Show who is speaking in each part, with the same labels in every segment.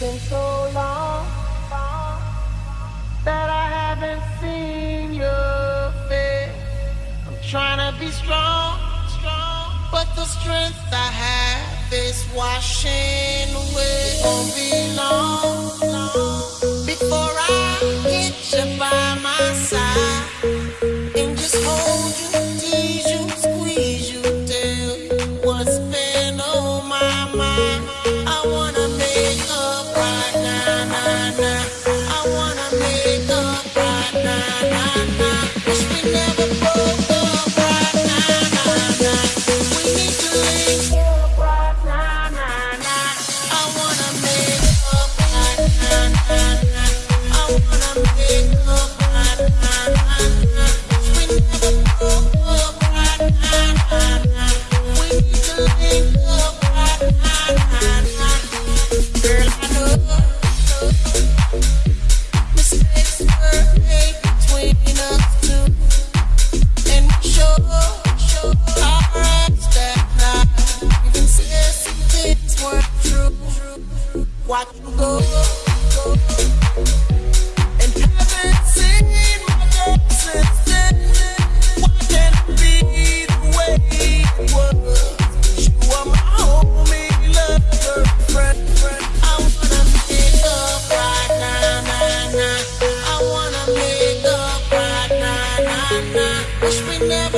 Speaker 1: been so long that I haven't seen your face. I'm be strong, but the strength I have is washing away. It won't be long, long before I.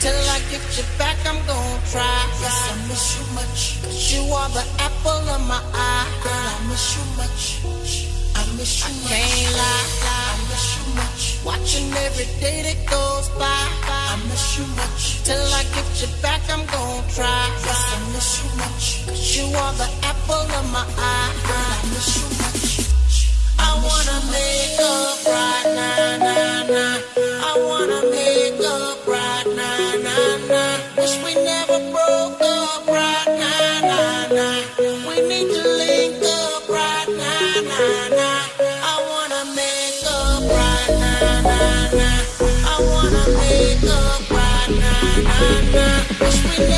Speaker 1: Till I get you back, I'm gonna try. Yes, I miss you much. You are the apple of my eye. Girl, I miss you much. I miss you I much. Can't lie. I miss you much. Watching every day that goes by. I miss you much. Till I get you back, I'm gonna try. Yes, I miss you much. You are the apple of my eye. Girl, I miss you